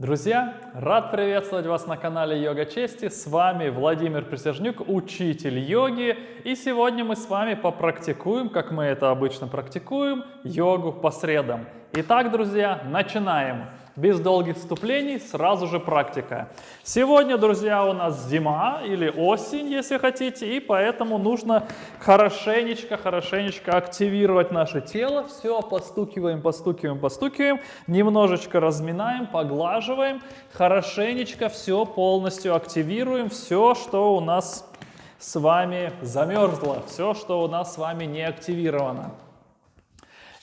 Друзья, рад приветствовать вас на канале Йога Чести. С вами Владимир Присяжнюк, учитель йоги. И сегодня мы с вами попрактикуем, как мы это обычно практикуем, йогу по средам. Итак, друзья, начинаем. Без долгих вступлений, сразу же практика. Сегодня, друзья, у нас зима или осень, если хотите, и поэтому нужно хорошенечко, хорошенечко активировать наше тело. Все, постукиваем, постукиваем, постукиваем, немножечко разминаем, поглаживаем, хорошенечко все полностью активируем, все, что у нас с вами замерзло, все, что у нас с вами не активировано.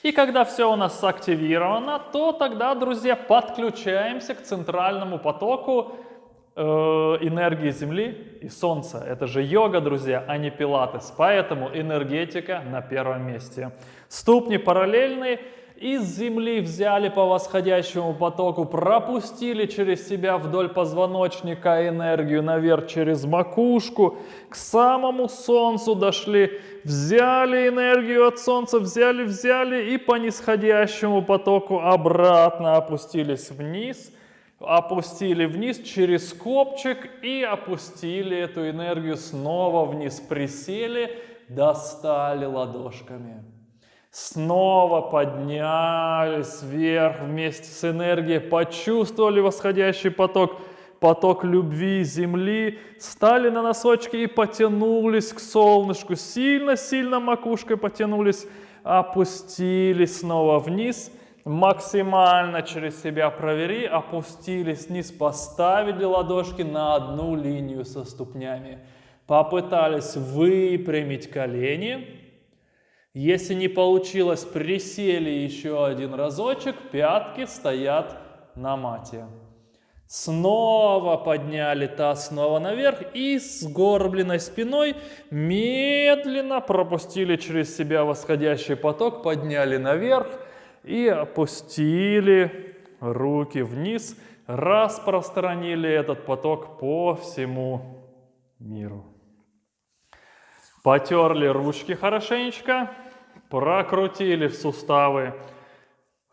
И когда все у нас активировано, то тогда, друзья, подключаемся к центральному потоку э, энергии Земли и Солнца. Это же йога, друзья, а не пилатес. Поэтому энергетика на первом месте. Ступни параллельные из земли взяли по восходящему потоку, пропустили через себя вдоль позвоночника энергию наверх через макушку, к самому солнцу дошли, взяли энергию от солнца, взяли, взяли и по нисходящему потоку обратно опустились вниз, опустили вниз через копчик и опустили эту энергию снова вниз, присели, достали ладошками. Снова поднялись вверх вместе с энергией, почувствовали восходящий поток, поток любви земли, стали на носочки и потянулись к солнышку, сильно-сильно макушкой потянулись, опустились снова вниз, максимально через себя провери, опустились вниз, поставили ладошки на одну линию со ступнями, попытались выпрямить колени, если не получилось, присели еще один разочек, пятки стоят на мате. Снова подняли таз снова наверх и с горбленной спиной медленно пропустили через себя восходящий поток, подняли наверх и опустили руки вниз, распространили этот поток по всему миру. Потерли ручки хорошенечко. Прокрутили суставы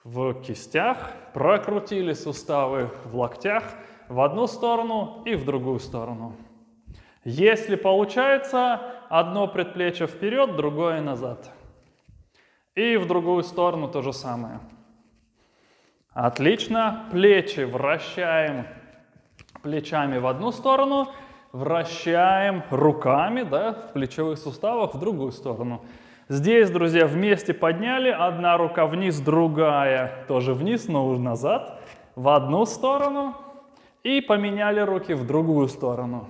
в кистях, прокрутили суставы в локтях в одну сторону и в другую сторону. Если получается, одно предплечье вперед, другое назад. И в другую сторону то же самое. Отлично. Плечи вращаем плечами в одну сторону, вращаем руками да, в плечевых суставах в другую сторону. Здесь, друзья, вместе подняли, одна рука вниз, другая тоже вниз, но уже назад, в одну сторону. И поменяли руки в другую сторону.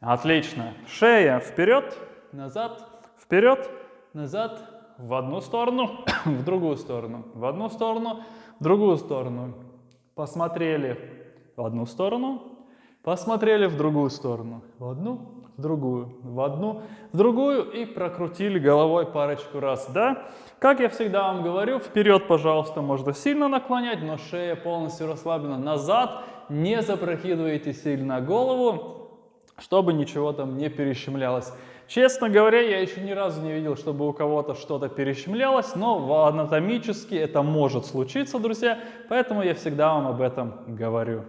Отлично. Шея вперед, назад, вперед, назад, в одну сторону, в другую сторону, в одну сторону, в другую сторону. Посмотрели в одну сторону, посмотрели в другую сторону, в одну, другую, в одну, в другую и прокрутили головой парочку раз, да? Как я всегда вам говорю, вперед, пожалуйста, можно сильно наклонять, но шея полностью расслаблена. Назад не запрокидывайте сильно голову, чтобы ничего там не перещемлялось. Честно говоря, я еще ни разу не видел, чтобы у кого-то что-то перещемлялось, но анатомически это может случиться, друзья, поэтому я всегда вам об этом говорю.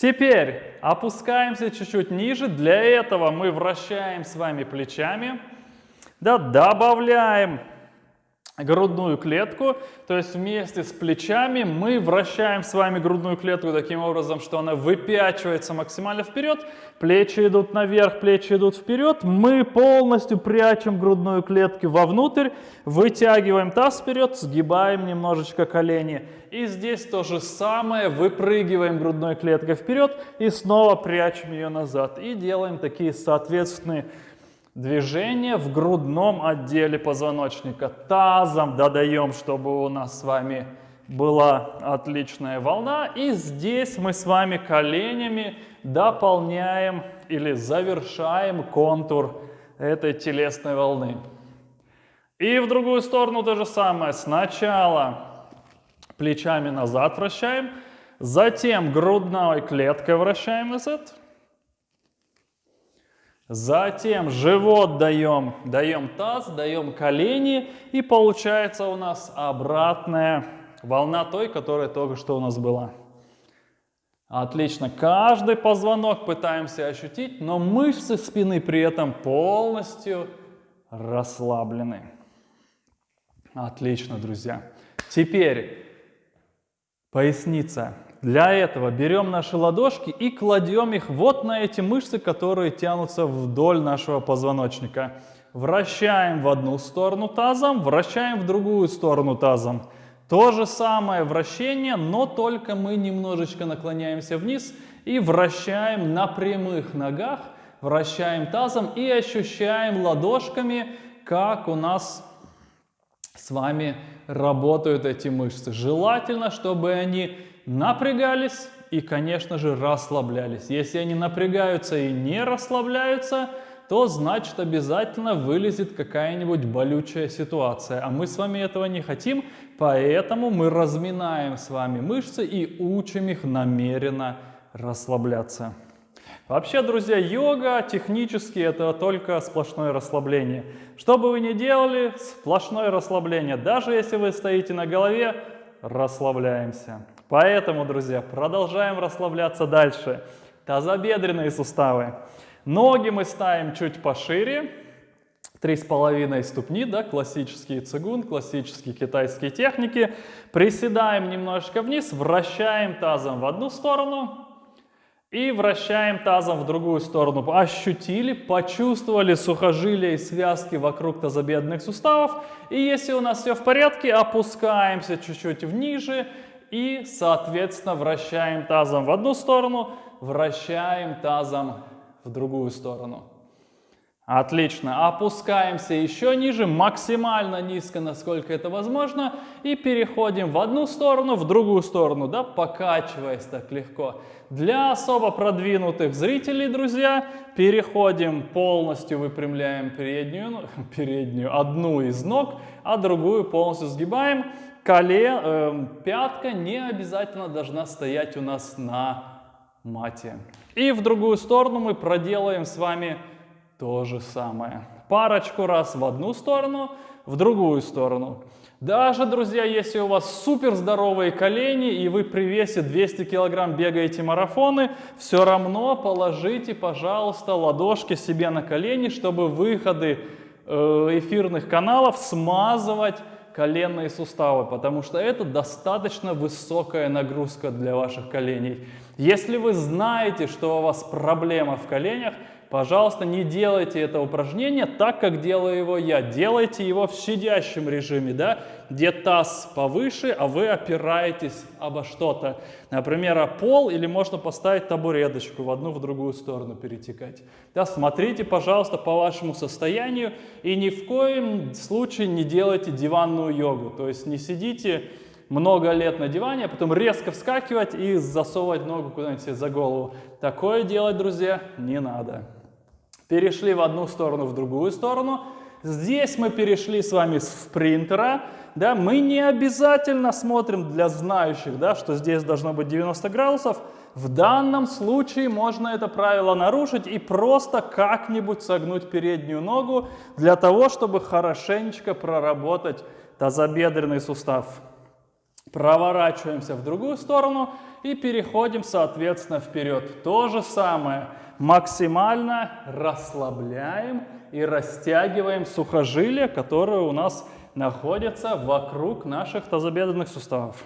Теперь опускаемся чуть-чуть ниже. Для этого мы вращаем с вами плечами. Да, добавляем грудную клетку, то есть вместе с плечами мы вращаем с вами грудную клетку таким образом, что она выпячивается максимально вперед, плечи идут наверх, плечи идут вперед, мы полностью прячем грудную клетку вовнутрь, вытягиваем таз вперед, сгибаем немножечко колени. И здесь то же самое, выпрыгиваем грудной клеткой вперед и снова прячем ее назад. И делаем такие соответственные Движение в грудном отделе позвоночника. Тазом додаем, чтобы у нас с вами была отличная волна. И здесь мы с вами коленями дополняем или завершаем контур этой телесной волны. И в другую сторону то же самое. Сначала плечами назад вращаем, затем грудной клеткой вращаем назад. Затем живот даем, даем таз, даем колени, и получается у нас обратная волна той, которая только что у нас была. Отлично. Каждый позвонок пытаемся ощутить, но мышцы спины при этом полностью расслаблены. Отлично, друзья. Теперь поясница. Для этого берем наши ладошки и кладем их вот на эти мышцы, которые тянутся вдоль нашего позвоночника. Вращаем в одну сторону тазом, вращаем в другую сторону тазом. То же самое вращение, но только мы немножечко наклоняемся вниз и вращаем на прямых ногах, вращаем тазом и ощущаем ладошками, как у нас с вами работают эти мышцы. Желательно, чтобы они напрягались и, конечно же, расслаблялись. Если они напрягаются и не расслабляются, то значит обязательно вылезет какая-нибудь болючая ситуация. А мы с вами этого не хотим, поэтому мы разминаем с вами мышцы и учим их намеренно расслабляться. Вообще, друзья, йога технически это только сплошное расслабление. Что бы вы ни делали, сплошное расслабление. Даже если вы стоите на голове, расслабляемся. Поэтому, друзья, продолжаем расслабляться дальше. Тазобедренные суставы. Ноги мы ставим чуть пошире, три с половиной ступни, да, классический цигун, классические китайские техники. Приседаем немножечко вниз, вращаем тазом в одну сторону и вращаем тазом в другую сторону. Ощутили, почувствовали сухожилия и связки вокруг тазобедренных суставов. И если у нас все в порядке, опускаемся чуть-чуть вниже и, соответственно, вращаем тазом в одну сторону, вращаем тазом в другую сторону. Отлично. Опускаемся еще ниже, максимально низко, насколько это возможно. И переходим в одну сторону, в другую сторону, да, покачиваясь так легко. Для особо продвинутых зрителей, друзья, переходим полностью, выпрямляем переднюю, ну, переднюю одну из ног, а другую полностью сгибаем коле, э, пятка не обязательно должна стоять у нас на мате. И в другую сторону мы проделаем с вами то же самое. Парочку раз в одну сторону, в другую сторону. Даже, друзья, если у вас супер здоровые колени и вы при весе 200 килограмм бегаете марафоны, все равно положите, пожалуйста, ладошки себе на колени, чтобы выходы э, эфирных каналов смазывать коленные суставы, потому что это достаточно высокая нагрузка для ваших коленей. Если вы знаете, что у вас проблема в коленях, Пожалуйста, не делайте это упражнение так, как делаю его я. Делайте его в сидящем режиме, да, где таз повыше, а вы опираетесь обо что-то. Например, о пол или можно поставить табуреточку в одну, в другую сторону перетекать. Да, смотрите, пожалуйста, по вашему состоянию и ни в коем случае не делайте диванную йогу. То есть не сидите много лет на диване, а потом резко вскакивать и засовывать ногу куда-нибудь себе за голову. Такое делать, друзья, не надо перешли в одну сторону, в другую сторону. Здесь мы перешли с вами с принтера. Да, мы не обязательно смотрим для знающих, да, что здесь должно быть 90 градусов. В данном случае можно это правило нарушить и просто как-нибудь согнуть переднюю ногу для того, чтобы хорошенечко проработать тазобедренный сустав. Проворачиваемся в другую сторону и переходим, соответственно, вперед. То же самое максимально расслабляем и растягиваем сухожилия, которые у нас находятся вокруг наших тазобедренных суставов.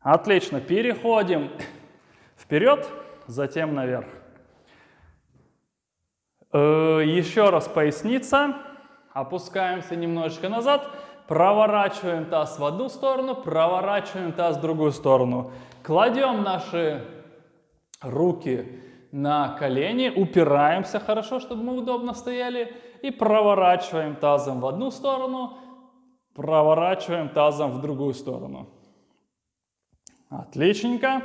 Отлично, переходим вперед, затем наверх. Э, еще раз поясница, опускаемся немножечко назад, проворачиваем таз в одну сторону, проворачиваем таз в другую сторону. Кладем наши руки на колени, упираемся хорошо, чтобы мы удобно стояли, и проворачиваем тазом в одну сторону, проворачиваем тазом в другую сторону. Отличненько.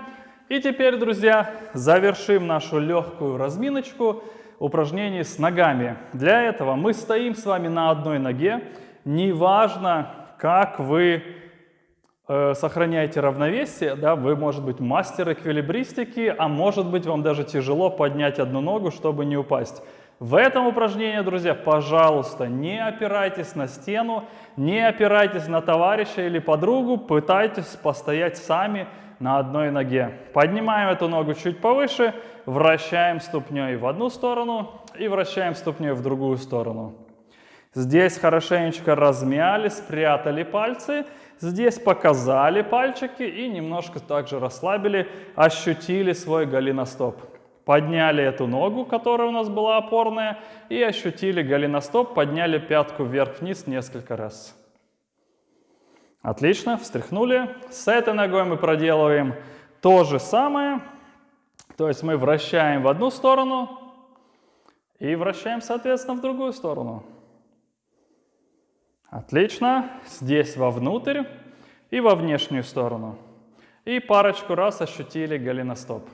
И теперь, друзья, завершим нашу легкую разминочку упражнений с ногами. Для этого мы стоим с вами на одной ноге. Неважно, как вы Э, сохраняете равновесие, да, вы, может быть, мастер эквилибристики, а может быть, вам даже тяжело поднять одну ногу, чтобы не упасть. В этом упражнении, друзья, пожалуйста, не опирайтесь на стену, не опирайтесь на товарища или подругу, пытайтесь постоять сами на одной ноге. Поднимаем эту ногу чуть повыше, вращаем ступней в одну сторону и вращаем ступней в другую сторону. Здесь хорошенечко размяли, спрятали пальцы. Здесь показали пальчики и немножко также расслабили, ощутили свой голеностоп. Подняли эту ногу, которая у нас была опорная, и ощутили голеностоп, подняли пятку вверх-вниз несколько раз. Отлично, встряхнули. С этой ногой мы проделываем то же самое. То есть мы вращаем в одну сторону и вращаем, соответственно, в другую сторону. Отлично. Здесь вовнутрь и во внешнюю сторону. И парочку раз ощутили голеностоп.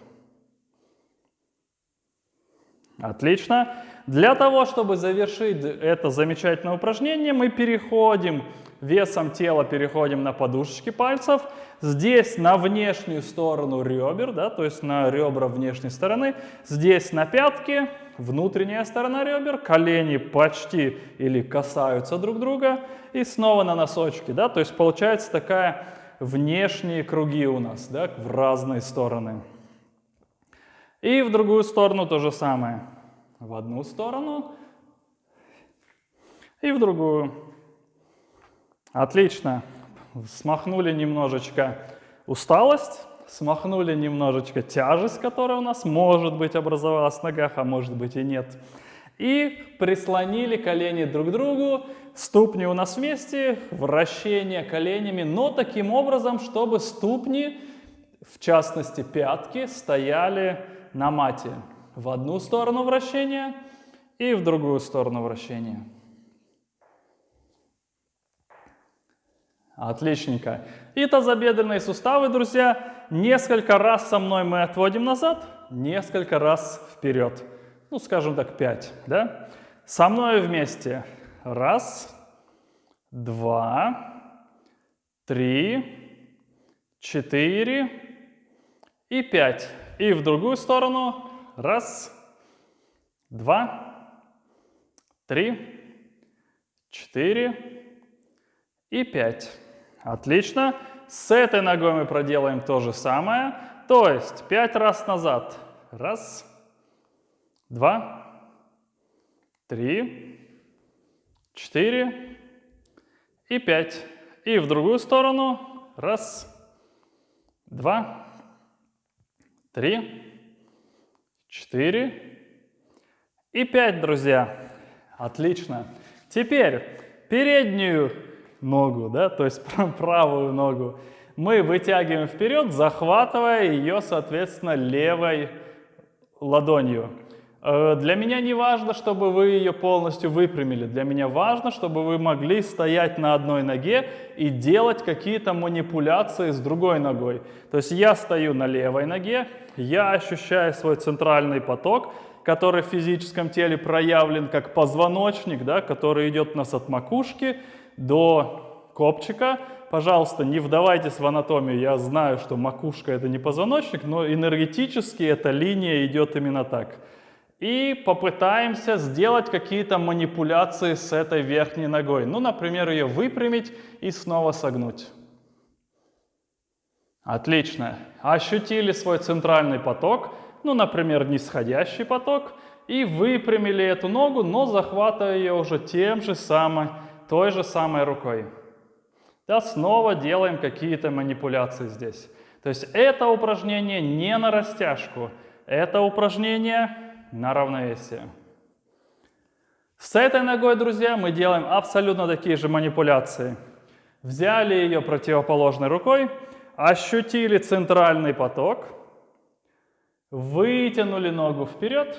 Отлично. Для того, чтобы завершить это замечательное упражнение, мы переходим, весом тела переходим на подушечки пальцев. Здесь на внешнюю сторону ребер, да, то есть на ребра внешней стороны. Здесь на пятки, внутренняя сторона ребер, колени почти или касаются друг друга. И снова на носочки, да, то есть получается такая внешние круги у нас, да, в разные стороны. И в другую сторону то же самое. В одну сторону и в другую. Отлично. Смахнули немножечко усталость, смахнули немножечко тяжесть, которая у нас может быть образовалась в ногах, а может быть и нет. И прислонили колени друг к другу, ступни у нас вместе, вращение коленями, но таким образом, чтобы ступни, в частности пятки, стояли на мате. В одну сторону вращения и в другую сторону вращения. Отличненько. И тазобедренные суставы, друзья, несколько раз со мной мы отводим назад, несколько раз вперед. Ну, скажем так, 5, да? Со мной вместе. Раз, два, три, четыре и пять. И в другую сторону. Раз, два, три, четыре и пять. Отлично. С этой ногой мы проделаем то же самое. То есть пять раз назад. Раз, два, три, четыре и пять. И в другую сторону. Раз, два, три, четыре и пять, друзья. Отлично. Теперь переднюю ногу, да, то есть правую ногу, мы вытягиваем вперед, захватывая ее, соответственно, левой ладонью. Э, для меня не важно, чтобы вы ее полностью выпрямили. Для меня важно, чтобы вы могли стоять на одной ноге и делать какие-то манипуляции с другой ногой. То есть я стою на левой ноге, я ощущаю свой центральный поток, который в физическом теле проявлен как позвоночник, да, который идет у нас от макушки до копчика. Пожалуйста, не вдавайтесь в анатомию. Я знаю, что макушка это не позвоночник, но энергетически эта линия идет именно так. И попытаемся сделать какие-то манипуляции с этой верхней ногой. Ну, например, ее выпрямить и снова согнуть. Отлично. Ощутили свой центральный поток, ну, например, нисходящий поток, и выпрямили эту ногу, но захватывая ее уже тем же самым той же самой рукой. Да, снова делаем какие-то манипуляции здесь. То есть это упражнение не на растяжку, это упражнение на равновесие. С этой ногой, друзья, мы делаем абсолютно такие же манипуляции. Взяли ее противоположной рукой, ощутили центральный поток, вытянули ногу вперед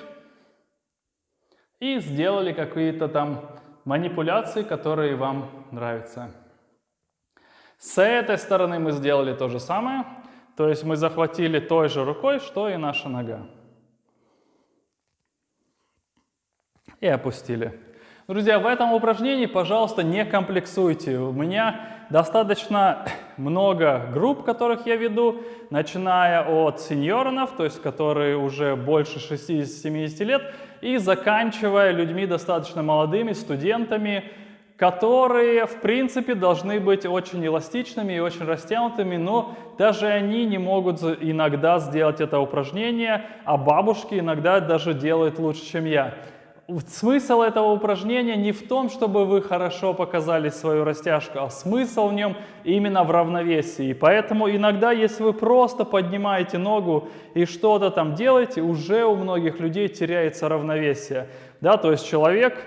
и сделали какие-то там манипуляции, которые вам нравятся. С этой стороны мы сделали то же самое, то есть мы захватили той же рукой, что и наша нога. И опустили. Друзья, в этом упражнении, пожалуйста, не комплексуйте. У меня достаточно много групп, которых я веду, начиная от сеньоров, то есть которые уже больше 60-70 лет, и заканчивая людьми достаточно молодыми, студентами, которые, в принципе, должны быть очень эластичными и очень растянутыми, но даже они не могут иногда сделать это упражнение, а бабушки иногда даже делают лучше, чем я. Смысл этого упражнения не в том, чтобы вы хорошо показали свою растяжку, а смысл в нем именно в равновесии. И поэтому иногда, если вы просто поднимаете ногу и что-то там делаете, уже у многих людей теряется равновесие. Да, то есть человек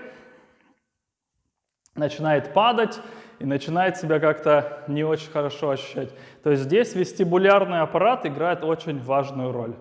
начинает падать и начинает себя как-то не очень хорошо ощущать. То есть здесь вестибулярный аппарат играет очень важную роль.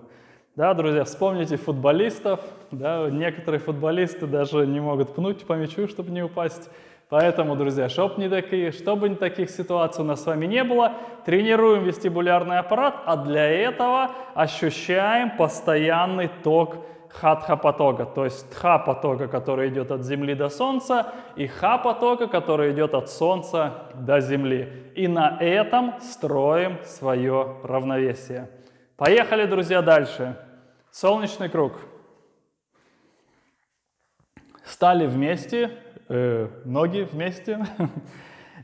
Да, друзья, вспомните футболистов. Да, некоторые футболисты даже не могут пнуть по мячу, чтобы не упасть. Поэтому, друзья, чтобы не такие, чтобы не таких ситуаций у нас с вами не было, тренируем вестибулярный аппарат, а для этого ощущаем постоянный ток хатха-потока, то есть тха-потока, который идет от Земли до Солнца, и ха-потока, который идет от Солнца до Земли. И на этом строим свое равновесие. Поехали, друзья, дальше. Солнечный круг. Стали вместе, э, ноги вместе.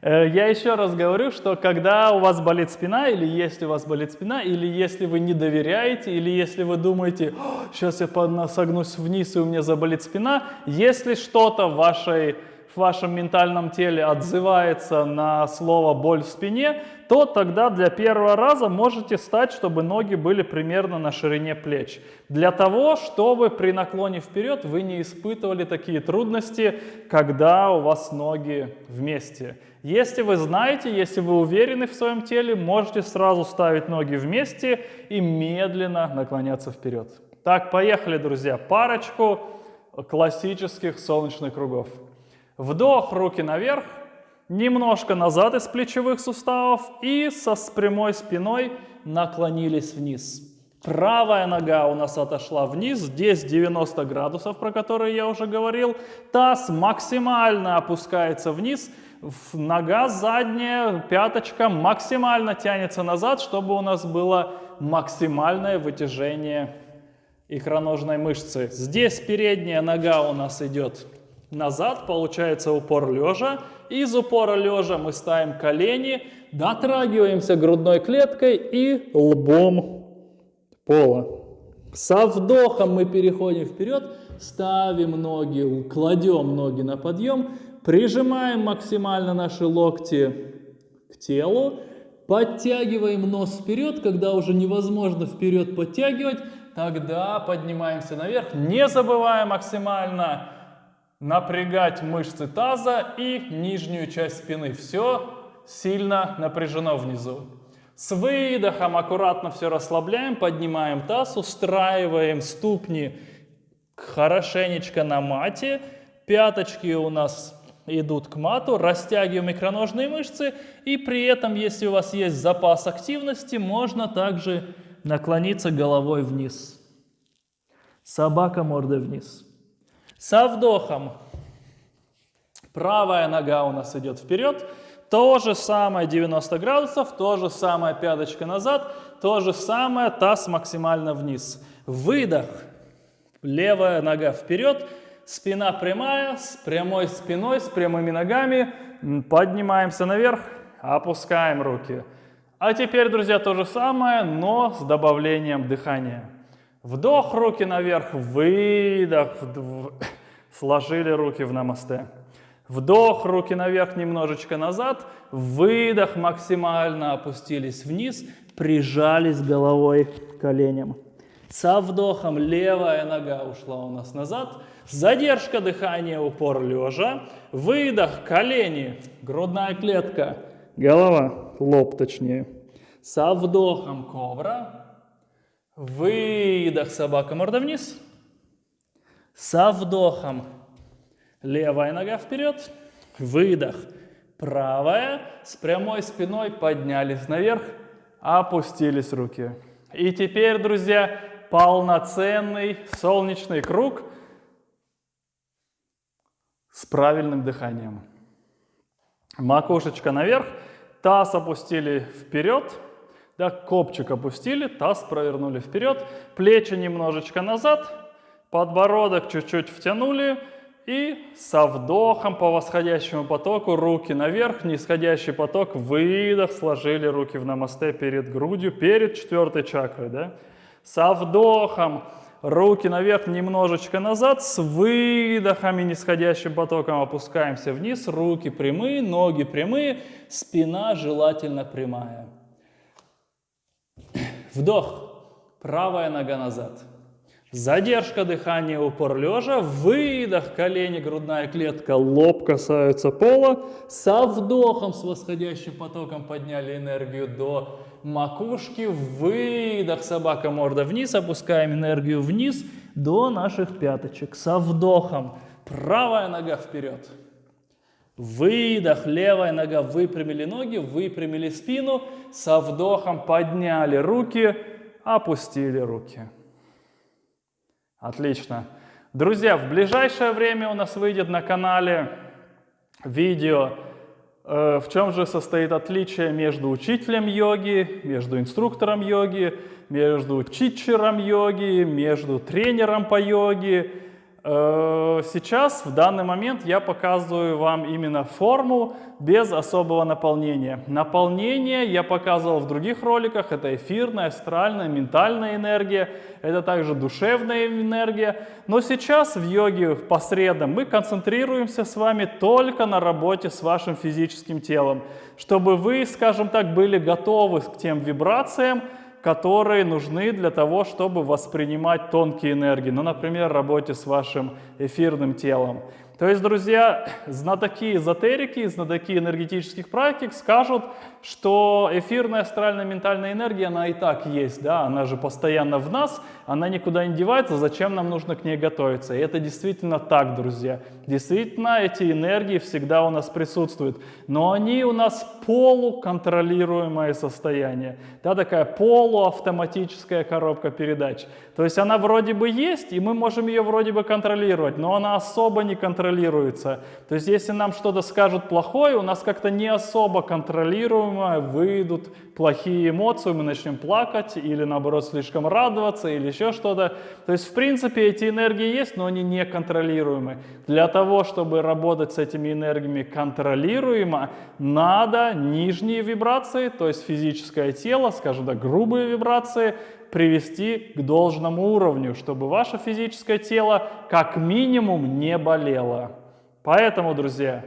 Э, я еще раз говорю, что когда у вас болит спина, или если у вас болит спина, или если вы не доверяете, или если вы думаете, сейчас я согнусь вниз и у меня заболит спина, если что-то в, вашей, в вашем ментальном теле отзывается на слово «боль в спине», то тогда для первого раза можете стать, чтобы ноги были примерно на ширине плеч. Для того, чтобы при наклоне вперед вы не испытывали такие трудности, когда у вас ноги вместе. Если вы знаете, если вы уверены в своем теле, можете сразу ставить ноги вместе и медленно наклоняться вперед. Так, поехали, друзья. Парочку классических солнечных кругов. Вдох, руки наверх, немножко назад из плечевых суставов и со с прямой спиной наклонились вниз. Правая нога у нас отошла вниз, здесь 90 градусов, про которые я уже говорил. Таз максимально опускается вниз, нога задняя, пяточка максимально тянется назад, чтобы у нас было максимальное вытяжение икроножной мышцы. Здесь передняя нога у нас идет назад, получается упор лежа. Из упора лежа мы ставим колени, дотрагиваемся грудной клеткой и лбом пола. Со вдохом мы переходим вперед, ставим ноги, кладем ноги на подъем, Прижимаем максимально наши локти к телу. Подтягиваем нос вперед. Когда уже невозможно вперед подтягивать, тогда поднимаемся наверх. Не забываем максимально напрягать мышцы таза и нижнюю часть спины. Все сильно напряжено внизу. С выдохом аккуратно все расслабляем, поднимаем таз, устраиваем ступни хорошенечко на мате. Пяточки у нас идут к мату, растягиваем икроножные мышцы, и при этом, если у вас есть запас активности, можно также наклониться головой вниз. Собака мордой вниз. Со вдохом правая нога у нас идет вперед, то же самое 90 градусов, то же самое пяточка назад, то же самое таз максимально вниз. Выдох, левая нога вперед, Спина прямая, с прямой спиной, с прямыми ногами. Поднимаемся наверх, опускаем руки. А теперь, друзья, то же самое, но с добавлением дыхания. Вдох, руки наверх, выдох, сложили руки в намасте. Вдох, руки наверх, немножечко назад. Выдох, максимально опустились вниз, прижались головой к коленям. Со вдохом левая нога ушла у нас назад. Задержка дыхания, упор лежа. Выдох, колени, грудная клетка, голова, лоб точнее. Со вдохом кобра. Выдох, собака, морда вниз. Со вдохом левая нога вперед. Выдох. Правая с прямой спиной поднялись наверх, опустились руки. И теперь, друзья, полноценный солнечный круг – с правильным дыханием. Макушечка наверх, таз опустили вперед, да, копчик опустили, таз провернули вперед, плечи немножечко назад, подбородок чуть-чуть втянули, И со вдохом по восходящему потоку руки наверх, нисходящий поток, выдох, сложили руки в намасте перед грудью, перед четвертой чакрой. Да? Со вдохом руки наверх, немножечко назад, с выдохами, нисходящим потоком опускаемся вниз, руки прямые, ноги прямые, спина желательно прямая. Вдох, правая нога назад. Задержка дыхания, упор лежа, выдох, колени, грудная клетка, лоб касаются пола. Со вдохом, с восходящим потоком подняли энергию до макушки, выдох, собака морда вниз, опускаем энергию вниз до наших пяточек. Со вдохом, правая нога вперед. Выдох, левая нога, выпрямили ноги, выпрямили спину. Со вдохом подняли руки, опустили руки. Отлично. Друзья, в ближайшее время у нас выйдет на канале видео, э, в чем же состоит отличие между учителем йоги, между инструктором йоги, между читчером йоги, между тренером по йоге, сейчас, в данный момент, я показываю вам именно форму без особого наполнения. Наполнение я показывал в других роликах. Это эфирная, астральная, ментальная энергия. Это также душевная энергия. Но сейчас в йоге по средам мы концентрируемся с вами только на работе с вашим физическим телом. Чтобы вы, скажем так, были готовы к тем вибрациям, которые нужны для того, чтобы воспринимать тонкие энергии. Ну, например, работе с вашим эфирным телом. То есть, друзья, знатоки эзотерики, знатоки энергетических практик скажут, что эфирная астральная ментальная энергия, она и так есть, да, она же постоянно в нас, она никуда не девается, зачем нам нужно к ней готовиться? И это действительно так, друзья. Действительно, эти энергии всегда у нас присутствуют, но они у нас полуконтролируемое состояние, да, такая полуавтоматическая коробка передач. То есть она вроде бы есть, и мы можем ее вроде бы контролировать, но она особо не контролируется. То есть если нам что-то скажут плохое, у нас как-то не особо контролируемо выйдут плохие эмоции, мы начнем плакать или наоборот слишком радоваться или еще что-то. То есть в принципе эти энергии есть, но они не контролируемы. Для того, чтобы работать с этими энергиями контролируемо, надо нижние вибрации, то есть физическое тело, скажем так, грубые вибрации, привести к должному уровню, чтобы ваше физическое тело как минимум не болело. Поэтому, друзья,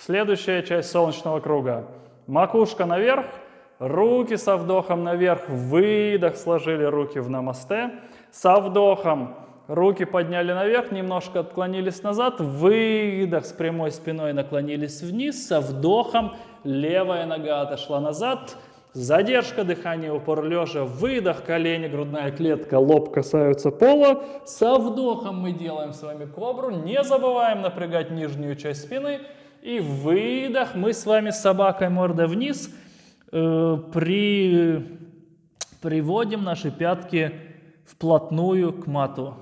следующая часть солнечного круга. Макушка наверх, руки со вдохом наверх, выдох, сложили руки в намасте. Со вдохом руки подняли наверх, немножко отклонились назад, выдох с прямой спиной наклонились вниз, со вдохом левая нога отошла назад, Задержка дыхания, упор лежа, выдох, колени, грудная клетка, лоб касаются пола. Со вдохом мы делаем с вами кобру, не забываем напрягать нижнюю часть спины. И выдох, мы с вами с собакой морда вниз э, при, приводим наши пятки вплотную к мату.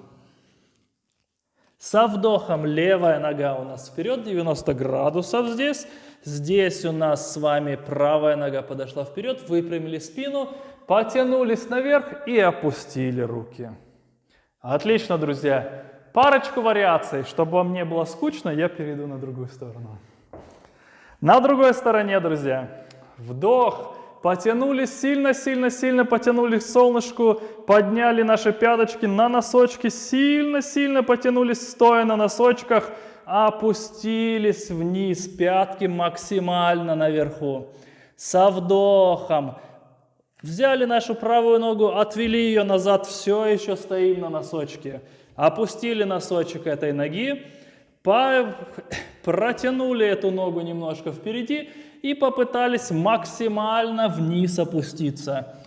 Со вдохом левая нога у нас вперед, 90 градусов здесь. Здесь у нас с вами правая нога подошла вперед, выпрямили спину, потянулись наверх и опустили руки. Отлично, друзья. Парочку вариаций. Чтобы вам не было скучно, я перейду на другую сторону. На другой стороне, друзья. Вдох. Потянулись сильно-сильно-сильно, потянулись к солнышку, подняли наши пяточки на носочки, сильно-сильно потянулись стоя на носочках – опустились вниз, пятки максимально наверху. Со вдохом взяли нашу правую ногу, отвели ее назад, все еще стоим на носочке. Опустили носочек этой ноги, протянули эту ногу немножко впереди и попытались максимально вниз опуститься.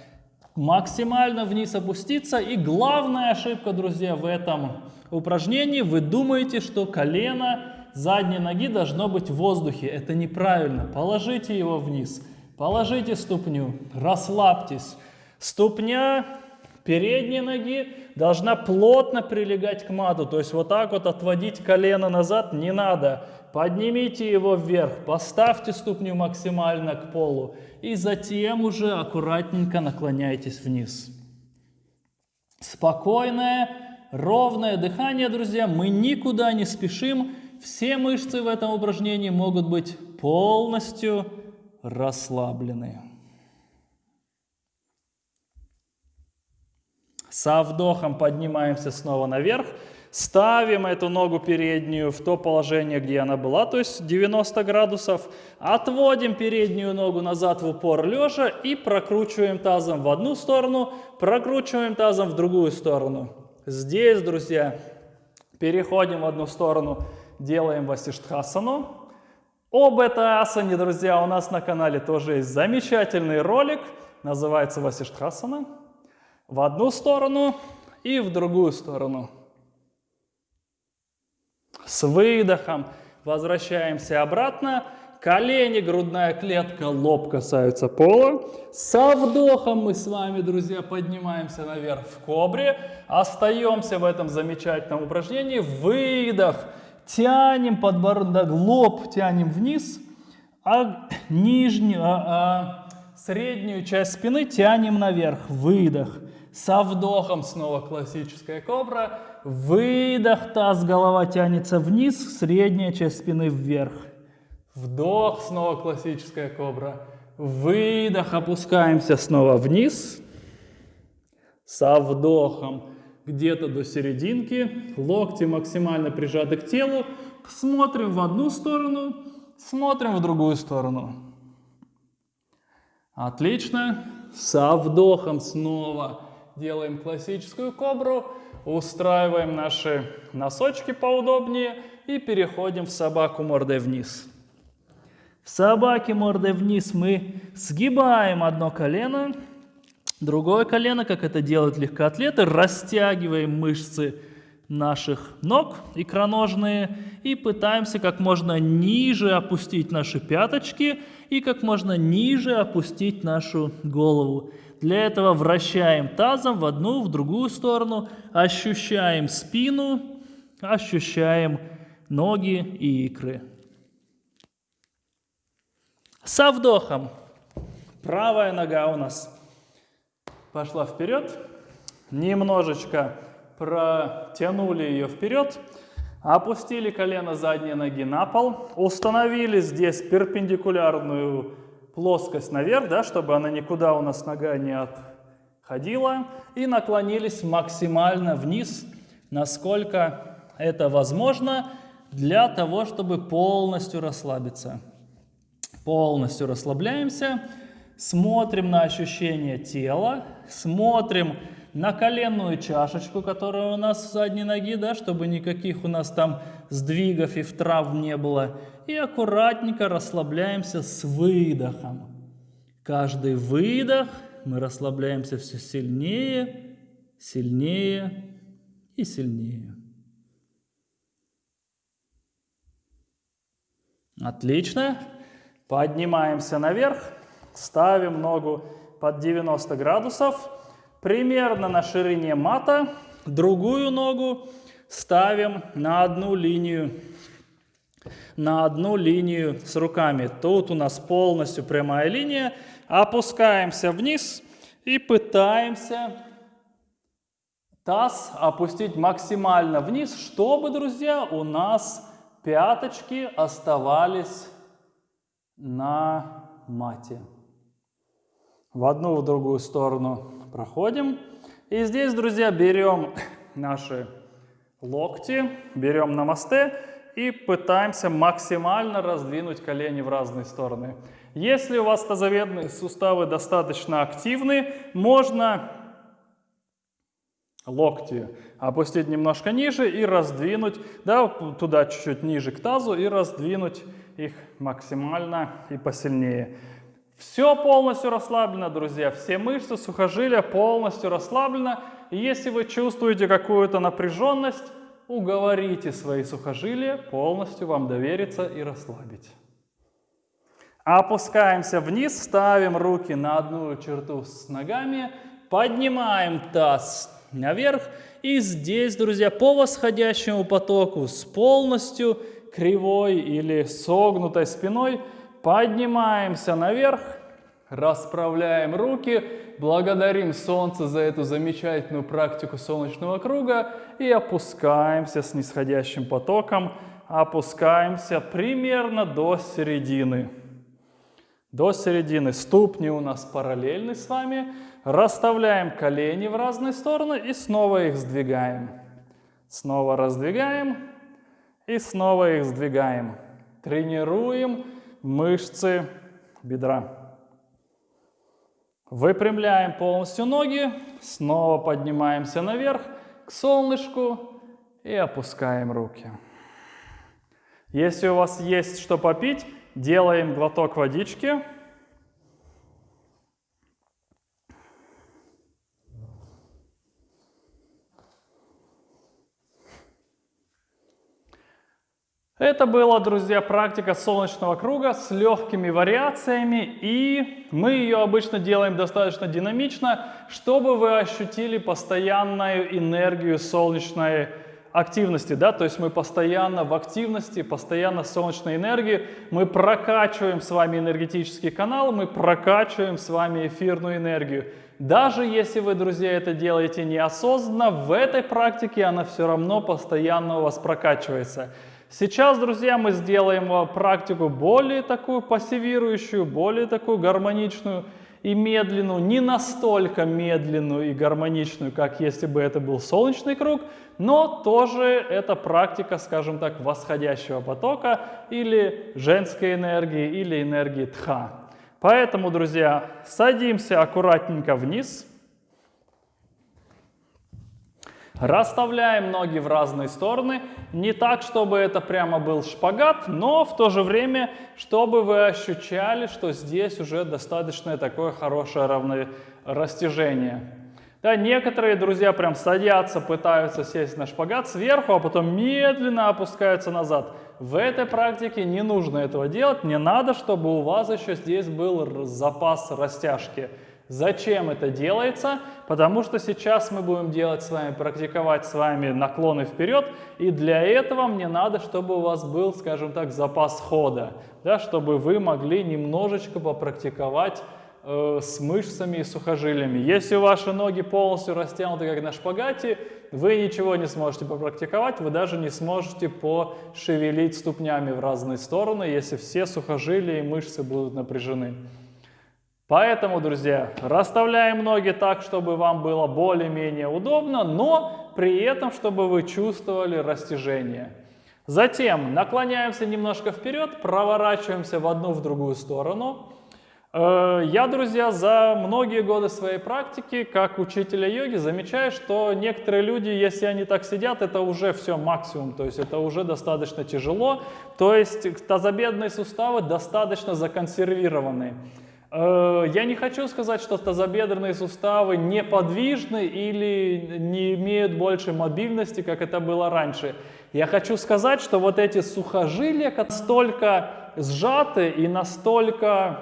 Максимально вниз опуститься. И главная ошибка, друзья, в этом упражнении вы думаете, что колено задней ноги должно быть в воздухе. Это неправильно. Положите его вниз. Положите ступню. Расслабьтесь. Ступня передней ноги должна плотно прилегать к мату. То есть вот так вот отводить колено назад не надо. Поднимите его вверх, поставьте ступню максимально к полу и затем уже аккуратненько наклоняйтесь вниз. Спокойное ровное дыхание, друзья. Мы никуда не спешим. Все мышцы в этом упражнении могут быть полностью расслаблены. Со вдохом поднимаемся снова наверх. Ставим эту ногу переднюю в то положение, где она была, то есть 90 градусов. Отводим переднюю ногу назад в упор лежа и прокручиваем тазом в одну сторону, прокручиваем тазом в другую сторону. Здесь, друзья, переходим в одну сторону, делаем васиштхасану. Об этой асане, друзья, у нас на канале тоже есть замечательный ролик, называется васиштхасана. В одну сторону и в другую сторону. С выдохом возвращаемся обратно. Колени, грудная клетка, лоб касаются пола. Со вдохом мы с вами, друзья, поднимаемся наверх в кобре. Остаемся в этом замечательном упражнении. Выдох. Тянем подбородок, лоб тянем вниз, а нижнюю, а, а среднюю часть спины тянем наверх. Выдох. Со вдохом снова классическая кобра. Выдох, таз, голова тянется вниз, средняя часть спины вверх. Вдох, снова классическая кобра. Выдох, опускаемся снова вниз. Со вдохом где-то до серединки. Локти максимально прижаты к телу. Смотрим в одну сторону, смотрим в другую сторону. Отлично. Со вдохом снова делаем классическую кобру. Устраиваем наши носочки поудобнее и переходим в собаку мордой вниз. В собаке мордой вниз мы сгибаем одно колено, другое колено, как это делают легкоатлеты, растягиваем мышцы наших ног икроножные и пытаемся как можно ниже опустить наши пяточки и как можно ниже опустить нашу голову. Для этого вращаем тазом в одну, в другую сторону, ощущаем спину, ощущаем ноги и икры. Со вдохом. Правая нога у нас пошла вперед, немножечко протянули ее вперед, опустили колено задней ноги на пол, установили здесь перпендикулярную плоскость наверх, да, чтобы она никуда у нас нога не отходила. И наклонились максимально вниз, насколько это возможно, для того, чтобы полностью расслабиться. Полностью расслабляемся, смотрим на ощущение тела, смотрим на коленную чашечку, которая у нас в задней ноги, да, чтобы никаких у нас там сдвигов и травм не было. И аккуратненько расслабляемся с выдохом. Каждый выдох мы расслабляемся все сильнее, сильнее и сильнее. Отлично. Поднимаемся наверх, ставим ногу под 90 градусов примерно на ширине мата, другую ногу ставим на одну линию, на одну линию с руками. Тут у нас полностью прямая линия. Опускаемся вниз и пытаемся таз опустить максимально вниз, чтобы, друзья, у нас пяточки оставались на мате. В одну, в другую сторону проходим. И здесь, друзья, берем наши локти, берем намасте и пытаемся максимально раздвинуть колени в разные стороны. Если у вас тазоведные суставы достаточно активны, можно локти опустить немножко ниже и раздвинуть, да, туда чуть-чуть ниже к тазу и раздвинуть их максимально и посильнее. Все полностью расслаблено, друзья. Все мышцы, сухожилия полностью расслаблено. И если вы чувствуете какую-то напряженность, уговорите свои сухожилия полностью вам довериться и расслабить. Опускаемся вниз, ставим руки на одну черту с ногами, поднимаем таз наверх. И здесь, друзья, по восходящему потоку с полностью кривой или согнутой спиной – Поднимаемся наверх, Расправляем руки, благодарим Солнце за эту замечательную практику солнечного круга и опускаемся с нисходящим потоком, опускаемся примерно до середины. До середины ступни у нас параллельны с вами. Расставляем колени в разные стороны и снова их сдвигаем. Снова раздвигаем и снова их сдвигаем. Тренируем мышцы бедра. Выпрямляем полностью ноги, снова поднимаемся наверх к солнышку и опускаем руки. Если у вас есть что попить, делаем глоток водички. Это была, друзья, практика солнечного круга с легкими вариациями, и мы ее обычно делаем достаточно динамично, чтобы вы ощутили постоянную энергию солнечной активности, да, то есть мы постоянно в активности, постоянно солнечной энергии, мы прокачиваем с вами энергетический канал, мы прокачиваем с вами эфирную энергию. Даже если вы, друзья, это делаете неосознанно, в этой практике она все равно постоянно у вас прокачивается. Сейчас, друзья, мы сделаем практику более такую пассивирующую, более такую гармоничную и медленную, не настолько медленную и гармоничную, как если бы это был солнечный круг, но тоже это практика, скажем так, восходящего потока или женской энергии, или энергии тха. Поэтому, друзья, садимся аккуратненько вниз – Расставляем ноги в разные стороны. Не так, чтобы это прямо был шпагат, но в то же время, чтобы вы ощущали, что здесь уже достаточно такое хорошее равное растяжение. Да, некоторые друзья прям садятся, пытаются сесть на шпагат сверху, а потом медленно опускаются назад. В этой практике не нужно этого делать, не надо, чтобы у вас еще здесь был запас растяжки. Зачем это делается? Потому что сейчас мы будем делать с вами, практиковать с вами наклоны вперед, и для этого мне надо, чтобы у вас был, скажем так, запас хода, да, чтобы вы могли немножечко попрактиковать э, с мышцами и сухожилиями. Если ваши ноги полностью растянуты, как на шпагате, вы ничего не сможете попрактиковать, вы даже не сможете пошевелить ступнями в разные стороны, если все сухожилия и мышцы будут напряжены. Поэтому, друзья, расставляем ноги так, чтобы вам было более-менее удобно, но при этом, чтобы вы чувствовали растяжение. Затем наклоняемся немножко вперед, проворачиваемся в одну, в другую сторону. Э, я, друзья, за многие годы своей практики, как учителя йоги, замечаю, что некоторые люди, если они так сидят, это уже все максимум, то есть это уже достаточно тяжело, то есть тазобедренные суставы достаточно законсервированы. Э, я не хочу сказать, что тазобедренные суставы неподвижны или не имеют больше мобильности, как это было раньше. Я хочу сказать, что вот эти сухожилия настолько сжаты и настолько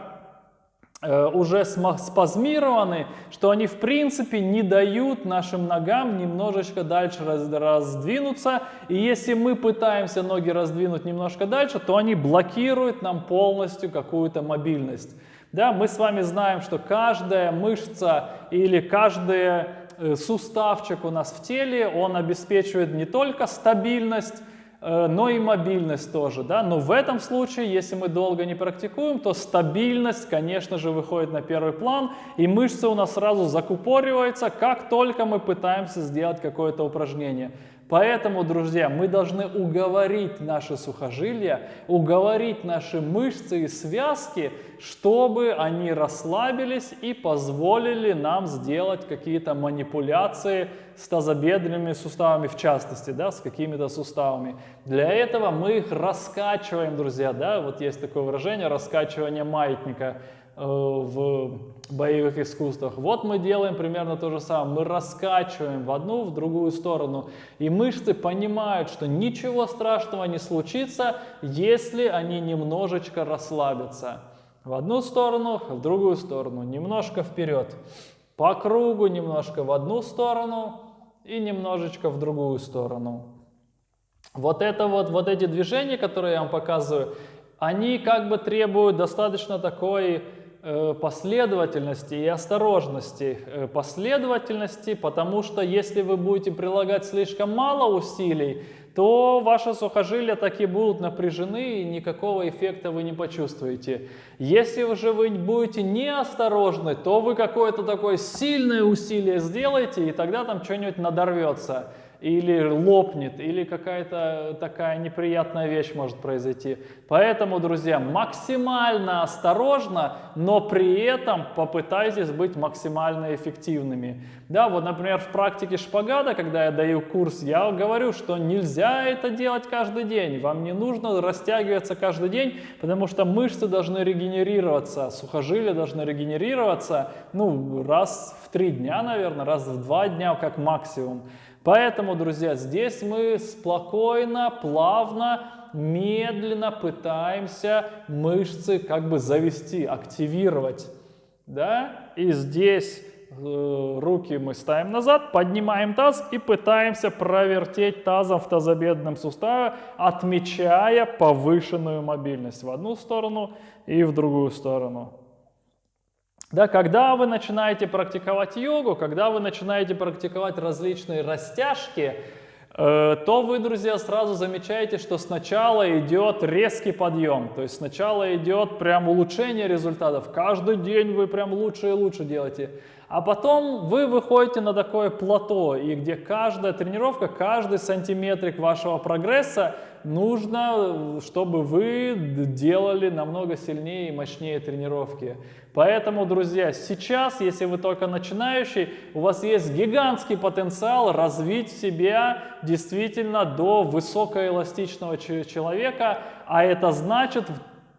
э, уже спазмированы, что они в принципе не дают нашим ногам немножечко дальше раз, раздвинуться. И если мы пытаемся ноги раздвинуть немножко дальше, то они блокируют нам полностью какую-то мобильность. Да, мы с вами знаем, что каждая мышца или каждый э, суставчик у нас в теле, он обеспечивает не только стабильность, э, но и мобильность тоже. Да? Но в этом случае, если мы долго не практикуем, то стабильность, конечно же, выходит на первый план, и мышцы у нас сразу закупориваются, как только мы пытаемся сделать какое-то упражнение. Поэтому, друзья, мы должны уговорить наши сухожилия, уговорить наши мышцы и связки, чтобы они расслабились и позволили нам сделать какие-то манипуляции с тазобедренными суставами, в частности, да, с какими-то суставами. Для этого мы их раскачиваем, друзья, да, вот есть такое выражение, раскачивание маятника – в боевых искусствах. Вот мы делаем примерно то же самое. Мы раскачиваем в одну, в другую сторону. И мышцы понимают, что ничего страшного не случится, если они немножечко расслабятся. В одну сторону, в другую сторону. Немножко вперед. По кругу немножко в одну сторону и немножечко в другую сторону. Вот это вот, вот эти движения, которые я вам показываю, они как бы требуют достаточно такой э, последовательности и осторожности. Э, последовательности, потому что если вы будете прилагать слишком мало усилий, то ваши сухожилия таки будут напряжены и никакого эффекта вы не почувствуете. Если же вы будете неосторожны, то вы какое-то такое сильное усилие сделаете, и тогда там что-нибудь надорвется или лопнет, или какая-то такая неприятная вещь может произойти. Поэтому, друзья, максимально осторожно, но при этом попытайтесь быть максимально эффективными. Да, вот, например, в практике шпагата, когда я даю курс, я говорю, что нельзя это делать каждый день. Вам не нужно растягиваться каждый день, потому что мышцы должны регенерироваться, сухожилия должны регенерироваться, ну, раз в три дня, наверное, раз в два дня как максимум. Поэтому, друзья, здесь мы спокойно, плавно, медленно пытаемся мышцы как бы завести, активировать. Да? И здесь э, руки мы ставим назад, поднимаем таз и пытаемся провертеть тазом в тазобедренном суставе, отмечая повышенную мобильность в одну сторону и в другую сторону. Да, когда вы начинаете практиковать йогу, когда вы начинаете практиковать различные растяжки, э, то вы, друзья, сразу замечаете, что сначала идет резкий подъем. То есть сначала идет прям улучшение результатов. Каждый день вы прям лучше и лучше делаете. А потом вы выходите на такое плато, и где каждая тренировка, каждый сантиметрик вашего прогресса нужно, чтобы вы делали намного сильнее и мощнее тренировки. Поэтому, друзья, сейчас, если вы только начинающий, у вас есть гигантский потенциал развить себя действительно до высокоэластичного человека, а это значит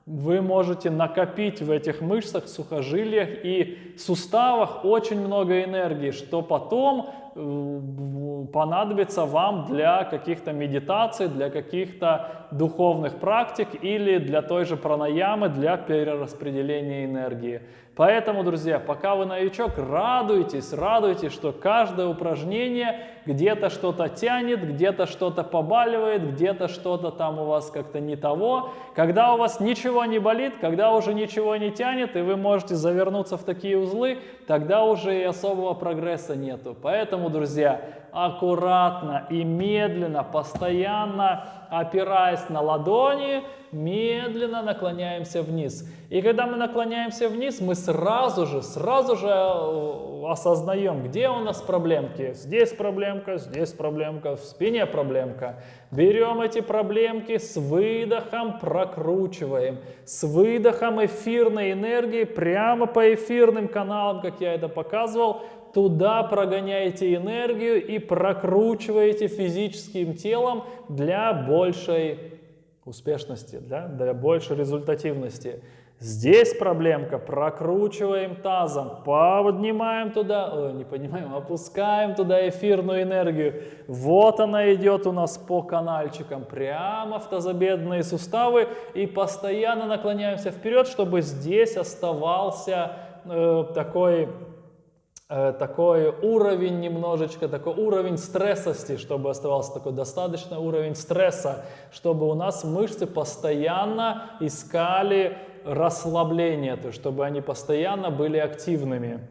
вы можете накопить в этих мышцах, сухожилиях и суставах очень много энергии, что потом понадобится вам для каких-то медитаций, для каких-то духовных практик или для той же пранаямы, для перераспределения энергии. Поэтому, друзья, пока вы новичок, радуйтесь, радуйтесь, что каждое упражнение где-то что-то тянет, где-то что-то побаливает, где-то что-то там у вас как-то не того. Когда у вас ничего не болит, когда уже ничего не тянет, и вы можете завернуться в такие узлы, тогда уже и особого прогресса нету. Поэтому, друзья, аккуратно и медленно, постоянно опираясь на ладони, медленно наклоняемся вниз. И когда мы наклоняемся вниз, мы сразу же, сразу же э, осознаем, где у нас проблемки. Здесь проблемка, здесь проблемка, в спине проблемка. Берем эти проблемки с выдохом, прокручиваем. С выдохом эфирной энергии прямо по эфирным каналам, как я это показывал, туда прогоняете энергию и прокручиваете физическим телом для большей успешности, для, для большей результативности. Здесь проблемка, прокручиваем тазом, поднимаем туда, ой, не поднимаем, опускаем туда эфирную энергию. Вот она идет у нас по канальчикам, прямо в тазобедренные суставы и постоянно наклоняемся вперед, чтобы здесь оставался э, такой такой уровень немножечко, такой уровень стрессости, чтобы оставался такой достаточный уровень стресса, чтобы у нас мышцы постоянно искали расслабление, то есть чтобы они постоянно были активными.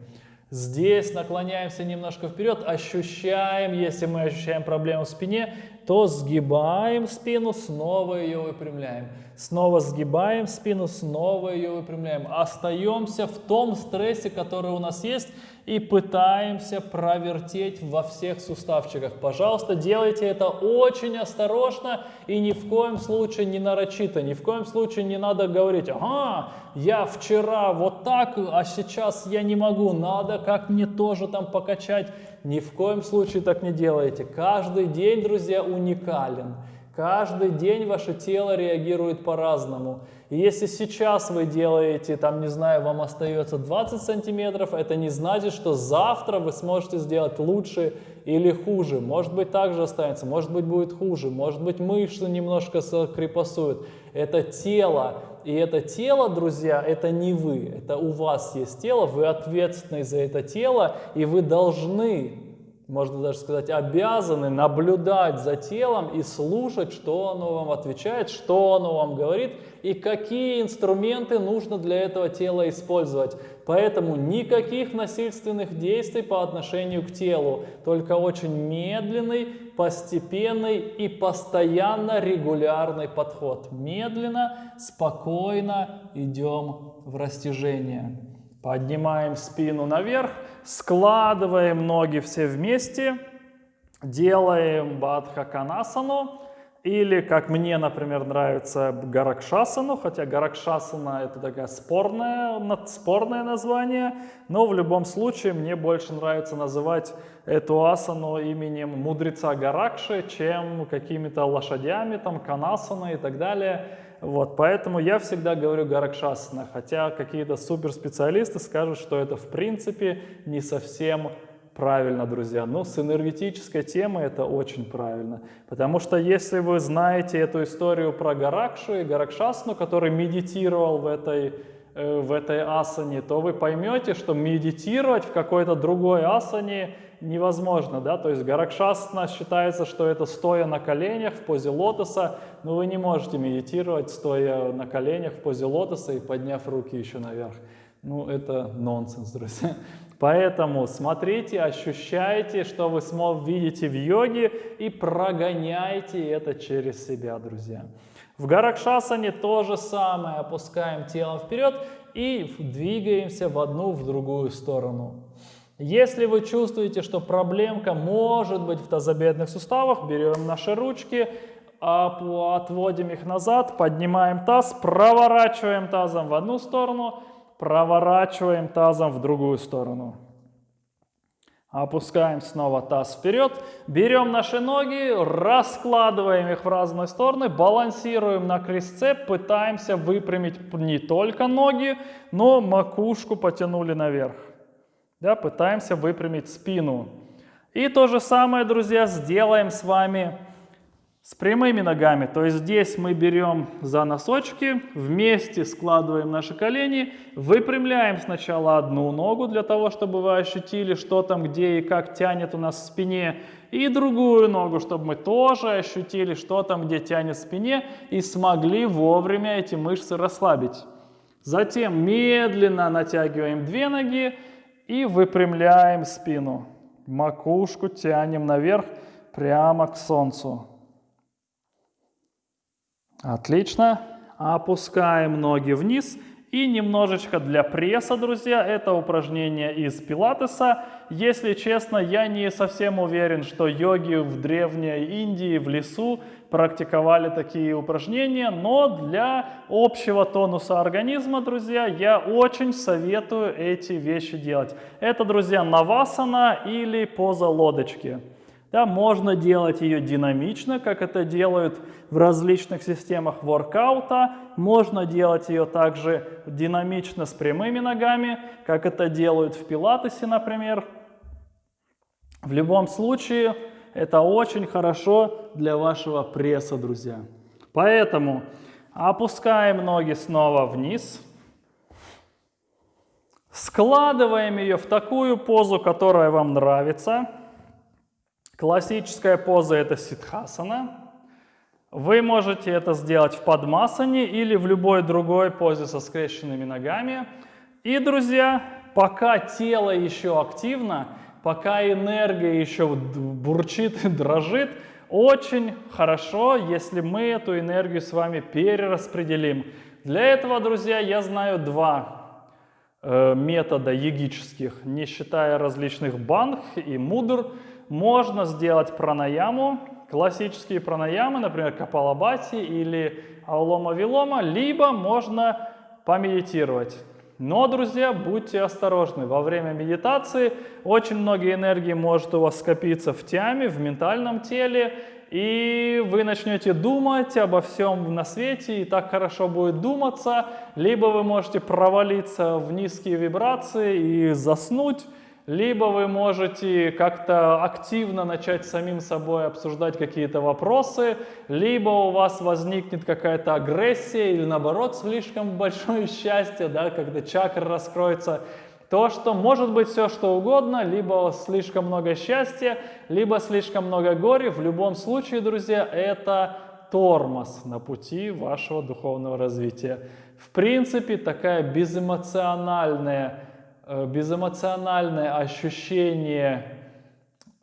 Здесь наклоняемся немножко вперед, ощущаем, если мы ощущаем проблему в спине, то сгибаем спину, снова ее выпрямляем. Снова сгибаем спину, снова ее выпрямляем. Остаемся в том стрессе, который у нас есть, и пытаемся провертеть во всех суставчиках. Пожалуйста, делайте это очень осторожно и ни в коем случае не нарочито, ни в коем случае не надо говорить, ага, я вчера вот так, а сейчас я не могу, надо как мне тоже там покачать. Ни в коем случае так не делайте. Каждый день, друзья, уникален. Каждый день ваше тело реагирует по-разному. И если сейчас вы делаете, там, не знаю, вам остается 20 сантиметров, это не значит, что завтра вы сможете сделать лучше или хуже. Может быть, также останется, может быть, будет хуже, может быть, мышцы немножко крепосуют. Это тело. И это тело, друзья, это не вы. Это у вас есть тело, вы ответственны за это тело, и вы должны можно даже сказать, обязаны наблюдать за телом и слушать, что оно вам отвечает, что оно вам говорит и какие инструменты нужно для этого тела использовать. Поэтому никаких насильственных действий по отношению к телу, только очень медленный, постепенный и постоянно регулярный подход. Медленно, спокойно идем в растяжение. Поднимаем спину наверх, складываем ноги все вместе, делаем бадхаканасану. Или, как мне, например, нравится Гаракшасану, хотя Гаракшасана это такое спорное, спорное название, но в любом случае мне больше нравится называть эту асану именем мудреца Гаракши, чем какими-то лошадями, там, Канасана и так далее. Вот, поэтому я всегда говорю Гаракшасана, хотя какие-то суперспециалисты скажут, что это в принципе не совсем правильно, друзья. Но с энергетической темой это очень правильно. Потому что если вы знаете эту историю про Гаракшу и Гаракшасну, который медитировал в этой, э, в этой асане, то вы поймете, что медитировать в какой-то другой асане невозможно. Да? То есть Гаракшасна считается, что это стоя на коленях в позе лотоса, но вы не можете медитировать стоя на коленях в позе лотоса и подняв руки еще наверх. Ну, это нонсенс, друзья. Поэтому смотрите, ощущайте, что вы видите в йоге и прогоняйте это через себя, друзья. В Гаракшасане то же самое. Опускаем тело вперед и двигаемся в одну, в другую сторону. Если вы чувствуете, что проблемка может быть в тазобедренных суставах, берем наши ручки, отводим их назад, поднимаем таз, проворачиваем тазом в одну сторону, проворачиваем тазом в другую сторону. Опускаем снова таз вперед, берем наши ноги, раскладываем их в разные стороны, балансируем на крестце, пытаемся выпрямить не только ноги, но макушку потянули наверх. Да, пытаемся выпрямить спину. И то же самое, друзья, сделаем с вами с прямыми ногами, то есть здесь мы берем за носочки, вместе складываем наши колени, выпрямляем сначала одну ногу для того, чтобы вы ощутили, что там, где и как тянет у нас в спине, и другую ногу, чтобы мы тоже ощутили, что там, где тянет в спине, и смогли вовремя эти мышцы расслабить. Затем медленно натягиваем две ноги и выпрямляем спину. Макушку тянем наверх прямо к солнцу. Отлично. Опускаем ноги вниз. И немножечко для пресса, друзья, это упражнение из пилатеса. Если честно, я не совсем уверен, что йоги в Древней Индии, в лесу практиковали такие упражнения, но для общего тонуса организма, друзья, я очень советую эти вещи делать. Это, друзья, навасана или поза лодочки. Да, можно делать ее динамично, как это делают в различных системах воркаута. Можно делать ее также динамично с прямыми ногами, как это делают в пилатесе, например. В любом случае, это очень хорошо для вашего пресса, друзья. Поэтому опускаем ноги снова вниз. Складываем ее в такую позу, которая вам нравится. Классическая поза это ситхасана. Вы можете это сделать в падмасане или в любой другой позе со скрещенными ногами. И, друзья, пока тело еще активно, пока энергия еще бурчит и дрожит, очень хорошо, если мы эту энергию с вами перераспределим. Для этого, друзья, я знаю два э, метода йогических, не считая различных банх и мудр можно сделать пранаяму, классические пранаямы, например, капалабати или аулома-вилома, либо можно помедитировать. Но, друзья, будьте осторожны. Во время медитации очень много энергии может у вас скопиться в тяме, в ментальном теле, и вы начнете думать обо всем на свете, и так хорошо будет думаться, либо вы можете провалиться в низкие вибрации и заснуть, либо вы можете как-то активно начать самим собой обсуждать какие-то вопросы, либо у вас возникнет какая-то агрессия или наоборот слишком большое счастье, да, когда чакра раскроется. То, что может быть все что угодно, либо слишком много счастья, либо слишком много горя. В любом случае, друзья, это тормоз на пути вашего духовного развития. В принципе, такая безэмоциональная, безэмоциональное ощущение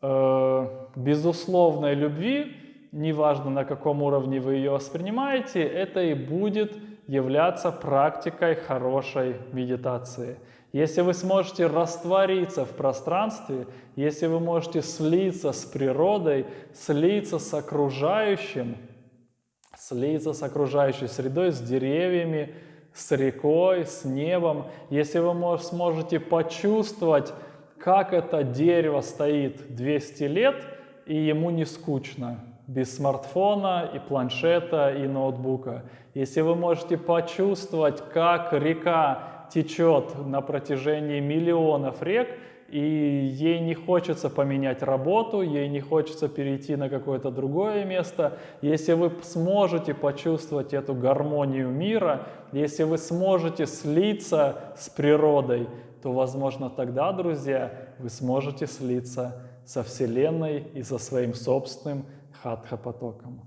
э, безусловной любви, неважно на каком уровне вы ее воспринимаете, это и будет являться практикой хорошей медитации. Если вы сможете раствориться в пространстве, если вы можете слиться с природой, слиться с окружающим, слиться с окружающей средой, с деревьями, с рекой, с небом, если вы сможете почувствовать, как это дерево стоит 200 лет, и ему не скучно, без смартфона и планшета и ноутбука. Если вы можете почувствовать, как река течет на протяжении миллионов рек, и ей не хочется поменять работу, ей не хочется перейти на какое-то другое место. Если вы сможете почувствовать эту гармонию мира, если вы сможете слиться с природой, то, возможно, тогда, друзья, вы сможете слиться со Вселенной и со своим собственным хатха-потоком.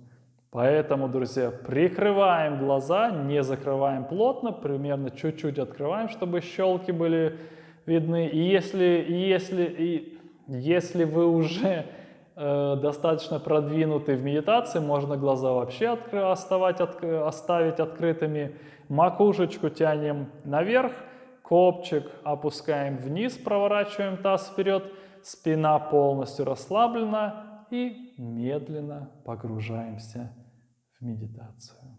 Поэтому, друзья, прикрываем глаза, не закрываем плотно, примерно чуть-чуть открываем, чтобы щелки были видны. И если, если, и если вы уже э, достаточно продвинуты в медитации, можно глаза вообще откры, оставать, от, оставить открытыми. Макушечку тянем наверх, копчик опускаем вниз, проворачиваем таз вперед, спина полностью расслаблена и медленно погружаемся медитацию.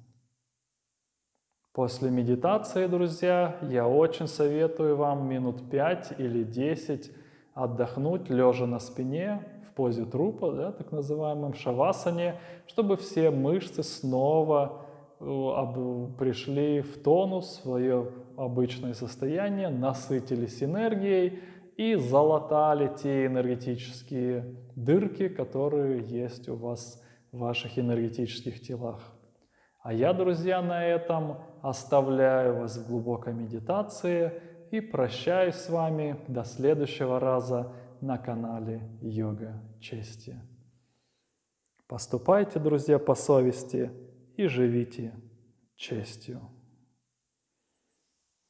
После медитации, друзья, я очень советую вам минут 5 или 10 отдохнуть, лежа на спине, в позе трупа, да, так называемом шавасане, чтобы все мышцы снова э, пришли в тонус, в свое обычное состояние, насытились энергией и залатали те энергетические дырки, которые есть у вас в ваших энергетических телах. А я, друзья, на этом оставляю вас в глубокой медитации и прощаюсь с вами до следующего раза на канале Йога Чести. Поступайте, друзья, по совести и живите честью.